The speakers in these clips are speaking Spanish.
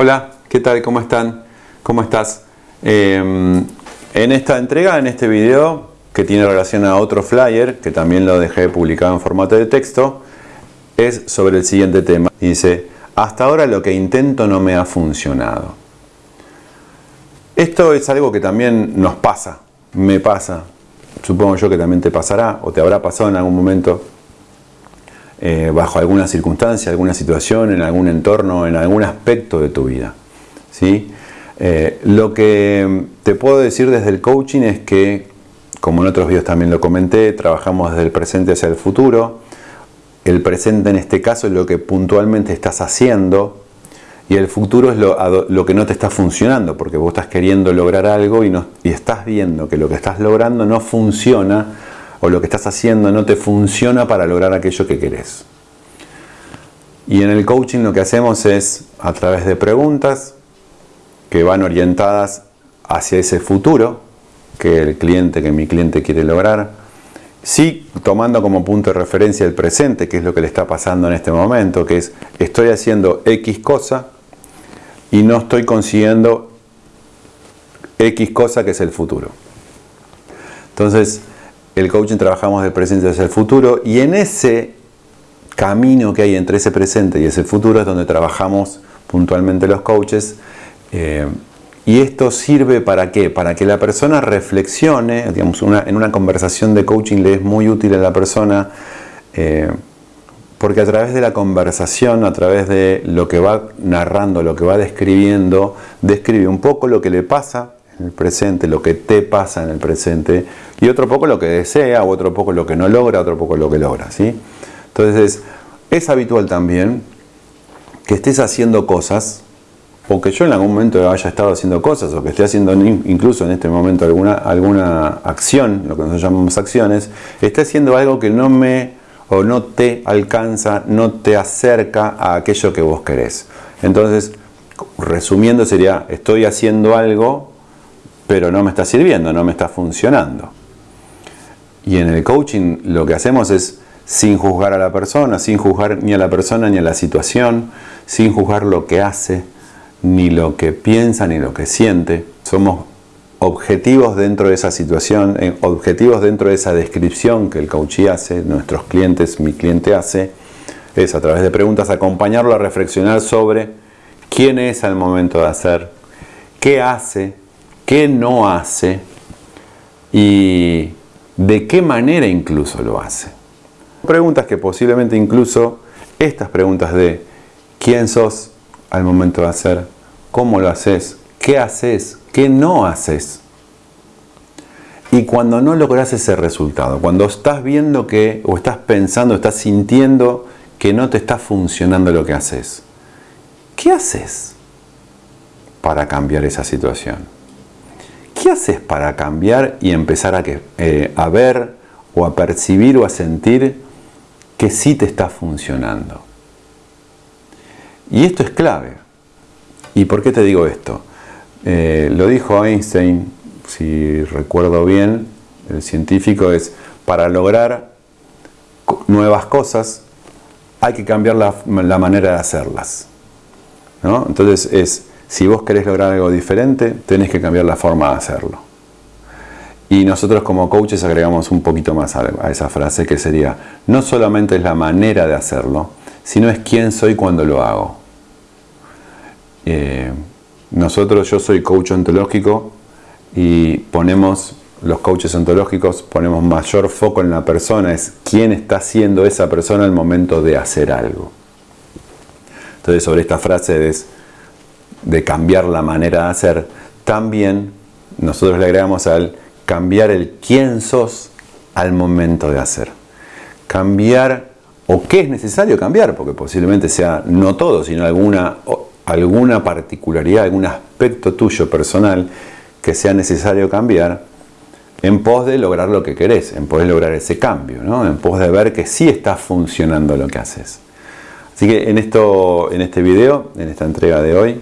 Hola, ¿qué tal? ¿Cómo están? ¿Cómo estás? Em, en esta entrega, en este video, que tiene relación a otro flyer, que también lo dejé publicado en formato de texto, es sobre el siguiente tema. Dice, hasta ahora lo que intento no me ha funcionado. Esto es algo que también nos pasa, me pasa, supongo yo que también te pasará o te habrá pasado en algún momento eh, bajo alguna circunstancia, alguna situación, en algún entorno, en algún aspecto de tu vida. ¿sí? Eh, lo que te puedo decir desde el coaching es que, como en otros videos también lo comenté, trabajamos desde el presente hacia el futuro. El presente en este caso es lo que puntualmente estás haciendo y el futuro es lo, que no te está funcionando, porque vos estás queriendo lograr algo y, no, y estás viendo que lo que estás logrando no funciona o lo que estás haciendo no te funciona para lograr aquello que querés. Y en el coaching lo que hacemos es, a través de preguntas que van orientadas hacia ese futuro que el cliente, que mi cliente quiere lograr, sí tomando como punto de referencia el presente, que es lo que le está pasando en este momento, que es estoy haciendo X cosa y no estoy consiguiendo X cosa que es el futuro. Entonces, el coaching trabajamos del presente hacia el futuro y en ese camino que hay entre ese presente y ese futuro es donde trabajamos puntualmente los coaches. Eh, y esto sirve para qué? Para que la persona reflexione, digamos, en una conversación de coaching le es muy útil a la persona, eh, porque a través de la conversación, a través de lo que va narrando, lo que va describiendo, describe un poco lo que le pasa el presente, lo que te pasa en el presente, y otro poco lo que desea, otro poco lo que no logra, otro poco lo que logra. ¿sí? Entonces, es habitual también que estés haciendo cosas, o que yo en algún momento haya estado haciendo cosas, o que esté haciendo incluso en este momento alguna, alguna acción, lo que nosotros llamamos acciones, esté haciendo algo que no me o no te alcanza, no te acerca a aquello que vos querés. Entonces, resumiendo sería, estoy haciendo algo pero no me está sirviendo, no me está funcionando. Y en el coaching lo que hacemos es, sin juzgar a la persona, sin juzgar ni a la persona ni a la situación, sin juzgar lo que hace, ni lo que piensa, ni lo que siente, somos objetivos dentro de esa situación, eh, objetivos dentro de esa descripción que el coachee hace, nuestros clientes, mi cliente hace, es a través de preguntas acompañarlo a reflexionar sobre quién es al momento de hacer, qué hace, qué no hace y de qué manera incluso lo hace. Preguntas que posiblemente incluso estas preguntas de quién sos al momento de hacer, cómo lo haces, qué haces, qué no haces. Y cuando no logras ese resultado, cuando estás viendo que, o estás pensando, estás sintiendo que no te está funcionando lo que haces, ¿qué haces para cambiar esa situación? ¿Qué haces para cambiar y empezar a, que, eh, a ver o a percibir o a sentir que sí te está funcionando? Y esto es clave. ¿Y por qué te digo esto? Eh, lo dijo Einstein, si recuerdo bien, el científico es, para lograr nuevas cosas hay que cambiar la, manera de hacerlas. Entonces es, si vos querés lograr algo diferente, tenés que cambiar la forma de hacerlo. Y nosotros como coaches agregamos un poquito más a esa frase que sería, no solamente es la manera de hacerlo, sino es quién soy cuando lo hago. Eh, nosotros, yo soy coach ontológico y ponemos, los coaches ontológicos ponemos mayor foco en la persona, es quién está haciendo esa persona al momento de hacer algo. Entonces sobre esta frase es, de cambiar la manera de hacer, también nosotros le agregamos al cambiar el quién sos al momento de hacer. Cambiar o qué es necesario cambiar, porque posiblemente sea no todo, sino alguna, alguna particularidad, algún aspecto tuyo personal que sea necesario cambiar en pos de lograr lo que querés, en pos de lograr ese cambio, ¿no? en pos de ver que sí está funcionando lo que haces. Así que en, esto, en este video, en esta entrega de hoy,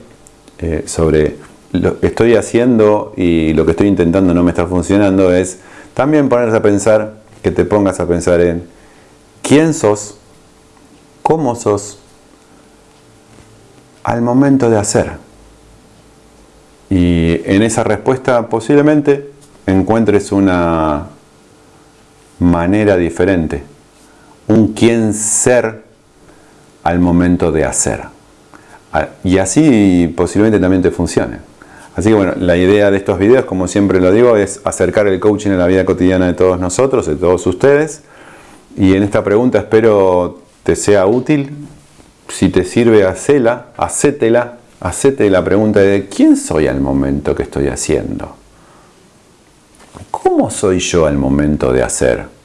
eh, sobre lo que estoy haciendo y lo que estoy intentando no me está funcionando es también ponerse a pensar, que te pongas a pensar en quién sos, cómo sos, al momento de hacer. en esa respuesta posiblemente encuentres una manera diferente, un quién ser al momento de hacer. Ah, y así posiblemente también te funcione. Así que bueno, la idea de estos videos, como siempre lo digo, es acercar el coaching a la vida cotidiana de todos nosotros, de todos ustedes. Y en esta pregunta espero te sea útil. Si te sirve, hacela, hacétela, hacete la pregunta de ¿quién soy al momento que estoy haciendo? ¿Cómo soy yo al momento de hacer?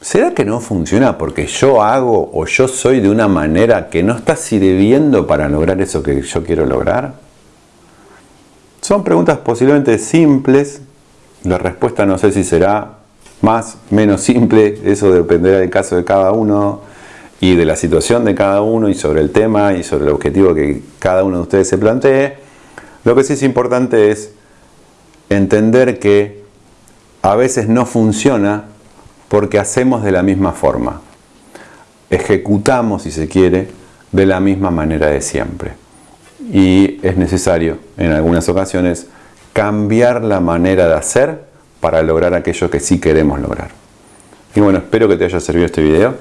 ¿Será que no funciona porque yo hago o yo soy de una manera que no está sirviendo para lograr eso que yo quiero lograr? Son preguntas posiblemente simples. La respuesta no sé si será más, menos simple. Eso dependerá del caso de cada uno y de la situación de cada uno y sobre el tema y sobre el objetivo que cada uno de ustedes se plantee. Lo que sí es importante es entender que a veces no funciona porque hacemos de la misma forma. Ejecutamos, si se quiere, de la misma manera de siempre y es necesario en algunas ocasiones cambiar la manera de hacer para lograr aquello que sí queremos lograr. Y bueno, espero que te haya servido este video,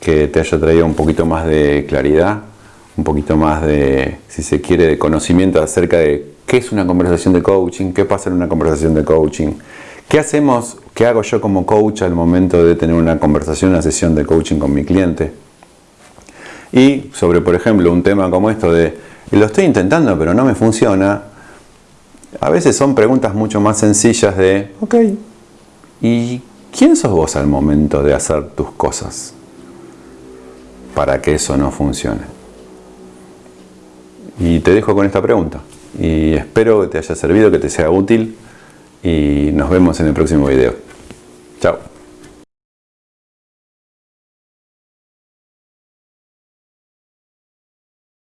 que te haya traído un poquito más de claridad, un poquito más de, si se quiere, de conocimiento acerca de qué es una conversación de coaching, qué pasa en una conversación de coaching, qué hacemos, qué hago yo como coach al momento de tener una conversación, una sesión de coaching con mi cliente. Y sobre, por ejemplo, un tema como esto de lo estoy intentando pero no me funciona, a veces son preguntas mucho más sencillas de, ok, ¿y quién sos vos al momento de hacer tus cosas para que eso no funcione? Y te dejo con esta pregunta y espero que te haya servido, que te sea útil y nos vemos en el próximo video.